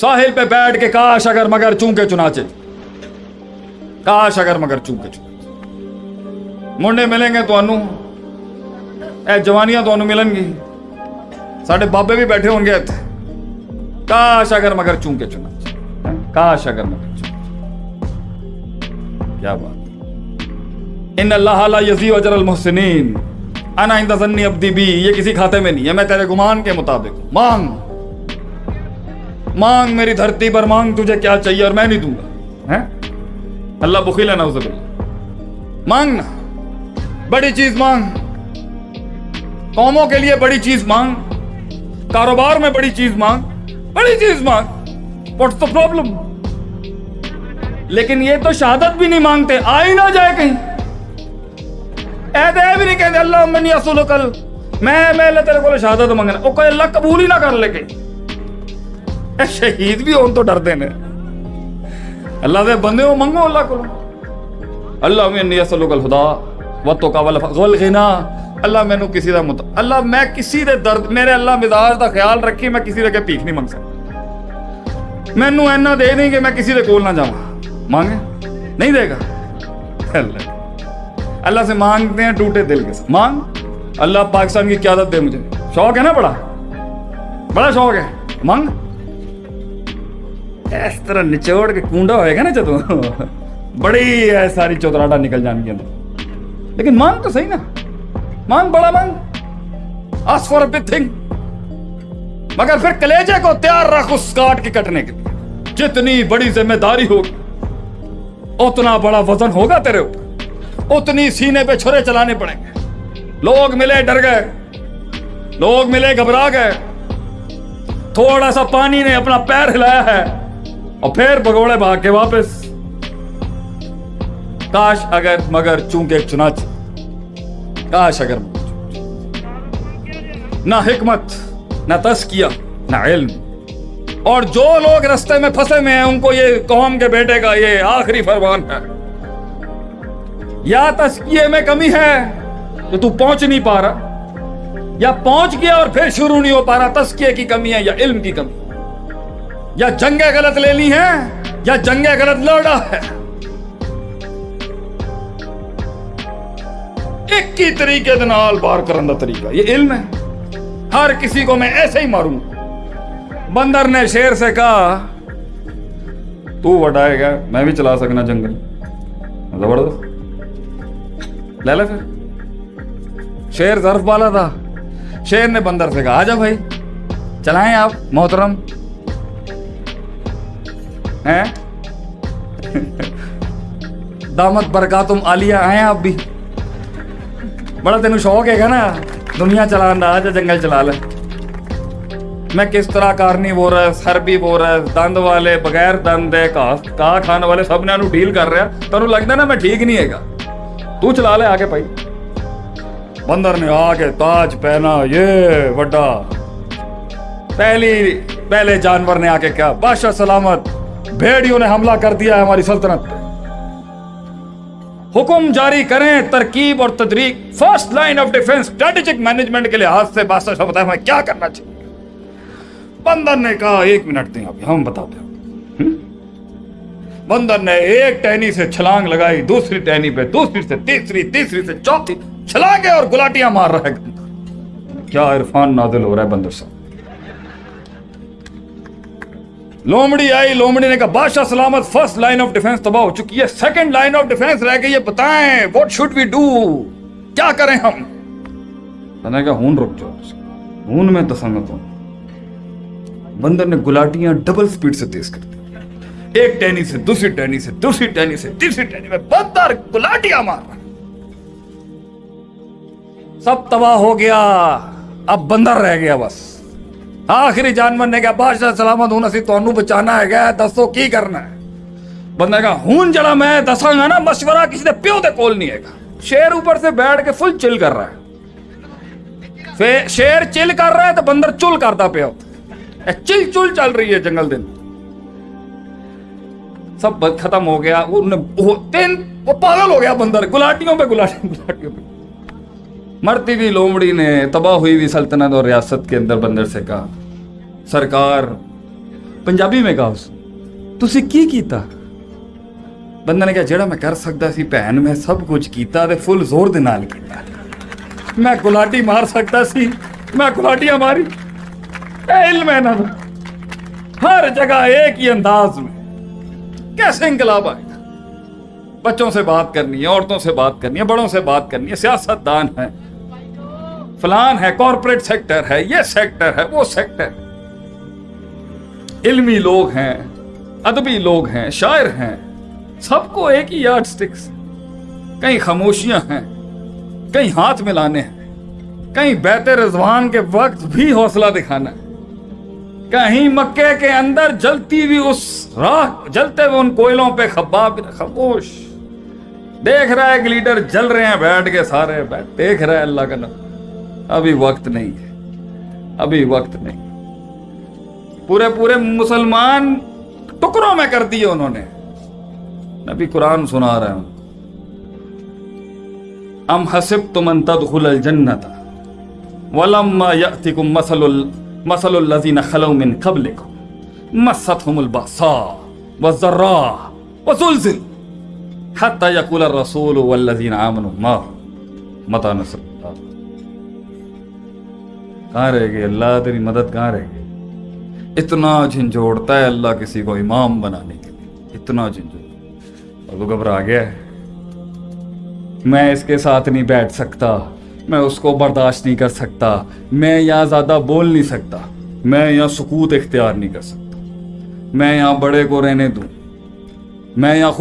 ساحل پہ بیٹھ کے کاش اگر مگر چونکے چناچے کاش اگر مگر چونکے چناچے منڈے ملیں گے تو انو۔ اے جوانیاں تو انو ملن گی۔ ساڑھے بابے بھی بیٹھے ہوں گے تھے کاش اگر مگر چونکے چناچے کاش اگر مگر چونکے کیا بات۔ ان اللہ لا یزی وجر المحسنین۔ انا عند عبدی بی۔ یہ کسی کھاتے میں نہیں ہے، میں تیرے گمان کے مطابق مانگ۔ مانگ میری دھرتی پر، مانگ تجھے کیا چاہیے اور میں نہیں دوں گا۔ اللہ بخیلا مانگ مانگنا۔ بڑی چیز مانگ۔ قوموں کے لیے بڑی چیز مانگ۔ کاروبار میں بڑی چیز مانگ۔ بڑی چیز مانگ۔ واٹس دا پرابلم لیکن یہ تو شہادت بھی نہیں مانگتے۔ آئی نہ جائے کہیں۔ اے بھی نہیں کہتے، اللہ منی اصول کل میں میں اللہ تیرے کو شہادت مانگنا۔ وہ کوئی اللہ قبول ہی نہ کر لے کہیں۔ شہید بھی ਸ਼ਹੀਦ ਵੀ ਹੋਣ دے ਡਰਦੇ ਨੇ ਅੱਲਾ ਦੇ ਬੰਦੇ ਹੋ ਮੰਗੋ ਅੱਲਾ ਕੋਲੋਂ ਅੱਲਾ ਮੈਂ ਨਿਆਸਲੁਕਲ ਖੁਦਾ ਵਤੋਕਾਵਲ ਗਲ ਗਿਨਾ اللہ میں نو کسی دا مت اللہ میں کسی دے درد میرے اللہ مزاج دا خیال رکھی، میں کسی دے کے پیخ نہیں منگ سکتا۔ میں نو اینا دے دیں کہ میں کسی دے کول نہ جاؤں مانگے؟ نہیں دے گا۔ اللہ۔ اللہ سے مانگتے ہیں، ٹوٹے دل کے ساتھ۔ مانگ۔ اللہ پاکستان کی قیادت دے مجھے۔ شوق ہے نا بڑا؟ بڑا شوق ہے۔ مانگ۔ اس طرح نچوڑ کے کنڈا ہوئے گا نا جدو بڑی ہے ساری چوتراٹا نکل جان گیا لیکن مانگ تو صحیح نا مانگ بڑا مانگ آس فار بگ تھنگ مگر پھر کلیجے کو تیار رکھ اس کاٹ کے کٹنے کے لیے جتنی بڑی ذمہ داری ہوگی اتنا بڑا وزن ہوگا تیرے اوپر اتنی سینے پہ چھرے چلانے پڑیں گے لوگ ملے ڈر گئے لوگ ملے گھبرا گئے تھوڑا سا پانی نے اپنا پیر ہلایا ہے اور پھر بگوڑے بھاگ کے واپس۔ کاش اگر مگر چونکہ چنانچہ۔ کاش اگر نہ حکمت، نہ تسکیہ نہ علم۔ اور جو لوگ رستے میں پھنسے ہوئے ہیں، ان کو یہ قوم کے بیٹے کا یہ آخری فرمان ہے۔ یا تسکیے میں کمی ہے تو تو پہنچ نہیں پا رہا، یا پہنچ گیا اور پھر شروع نہیں ہو پا رہا تسکیے کی کمی ہے یا علم کی کمی۔ ہے یا جنگیں غلط لینی ہیں یا جنگیں غلط لڑا ہے۔ ایک ہی طریقے دنال بار کرن دا طریقہ، یہ علم ہے۔ ہر کسی کو میں ایسے ہی ماروں۔ بندر نے شیر سے کہا، تو وٹائے گا، میں بھی چلا سکنا جنگل۔ زبردست۔ لے لے پھر۔ شیر ظرف والا تھا۔ شیر نے بندر سے کہا آجا بھائی، چلائیں آپ، محترم۔ ہیں؟ دامت برکاتم آلیا آئے آپ بھی۔ بڑا تین شوق ہے نا، دنیا چلا جنگل چلا لے۔ میں کس طرح کارنی وورس ہربی رہا دند والے بغیر دند ہے کا کھانے والے سب نے ڈیل کر رہا تین لگتا نا میں ٹھیک نہیں ہے گا تو چلا لے آگے پائی بندر نے آ کے تاج پہنا، یہ وڈا۔ پہلی، پہلے جانور نے آ کے کیا؟ بادشاہ سلامت۔ بھیڑیوں نے حملہ کر دیا ہے ہماری سلطنت۔ حکم جاری کریں، ترکیب اور تدریق first line of defence strategic management کے لحاظ سے بادشاہ شاہ بتایا ہمیں کیا کرنا چاہیے۔ بندر نے کہا، ایک منٹ دیں ابھی، ہم بتاتے ہیں بندر نے ایک ٹہنی سے چھلانگ لگائی، دوسری ٹہنی پہ، دوسری سے تیسری تیسری سے چوتھی، چھلانگیں اور گلاٹیاں مار رہا ہے کیا عرفان نازل ہو رہا ہے بندر صاحب؟ لومڑی آئی، لومڑی نے کہا، بادشاہ سلامت فرسٹ لائن آف ڈیفنس تباہ ہو چکی ہے۔ سیکنڈ لائن آف ڈیفنس رہ گئی ہے۔ بتائیں واٹ شوڈ وی ڈو کیا کریں ہم؟ نے کہا، ہون رک جاؤ۔ ہون میں تسنگت ہوں۔ بندر نے گلاٹیاں ڈبل سپیڈ سے تیز کر دی۔ ایک ٹینی سے، دوسری ٹینی سے، دوسری ٹینی سے، تیسری ٹینی میں بندر گلاٹیاں مار۔ رہا سب تباہ ہو گیا۔ اب بندر رہ گیا بس۔ شر چل کر رہا ہے تو بندر چول کرتا پیا چل چل چل رہی ہے جنگل دن سب ختم ہو گیا وہ تین وہ پاگل ہو گیا بندر گلاٹیوں پہ گلاٹیا گلاٹیوں پہ مرتی ہوئی لومڑی نے تباہ ہوئی ہوئی سلطنت اور ریاست کے اندر بندر سے کہا، سرکار، پنجابی میں کہا اس تسی کی کیتا؟ بندہ نے کہا جڑا میں کر سکتا سی بھین میں سب کچھ کیتا تے فل زور دے نال کیتا۔ میں گلاٹی مار سکتا سی، میں گلاٹیاں ماری۔ اے علم ہے نا ہر جگہ ایک ہی انداز میں۔ کیسے انقلاب آئے گا؟ بچوں سے بات کرنی ہے، عورتوں سے بات کرنی ہے، بڑوں سے بات کرنی ہے سیاست دان ہیں۔ پلان ہے کارپوریٹ سیکٹر ہے، یہ سیکٹر ہے، وہ سیکٹر علمی لوگ ہیں، ادبی لوگ ہیں، شاعر ہیں، سب کو ایک ہی یارڈ سٹکس کہیں خاموشیاں ہیں، کہیں ہاتھ ملانے ہیں، کہیں بیت رضوان کے وقت بھی حوصلہ دکھانا ہے. کہیں مکے کے اندر جلتی بھی اس راہ، جلتے ہوئے ان کوئلوں پہ خباب، خاموش. دیکھ رہا ہے ایک لیڈر جل رہے ہیں، بیٹھ کے سارے، بیٹھ، دیکھ رہا ہے اللہ کا نبی ابھی وقت نہیں ہے۔ ابھی وقت نہیں۔ پورے پورے مسلمان ٹکڑوں میں کر دیے انہوں نے۔ نبی قرآن سنا رہا ہوں۔ ام حسب تم ان تدخل الجنت ولما یاتکم مثل مثل الذین خلو من قبلکم مستهم الباساء والضراء وزلزل حتى يقول الرسول والذین آمنوا ما متى نصر الله کہاں رہ گئے اللہ تیری مدد کہاں رہ گئی اتنا جھنجھوڑتا ہے اللہ کسی کو امام بنانے کے لیے، اتنا جھنجھوڑ اور تو گھبرا گیا ہے۔ میں اس کے ساتھ نہیں بیٹھ سکتا، میں اس کو برداشت نہیں کر سکتا، میں یہاں زیادہ بول نہیں سکتا، میں یہاں سکوت اختیار نہیں کر سکتا۔ میں یہاں بڑے کو رہنے دوں۔ میں یہاں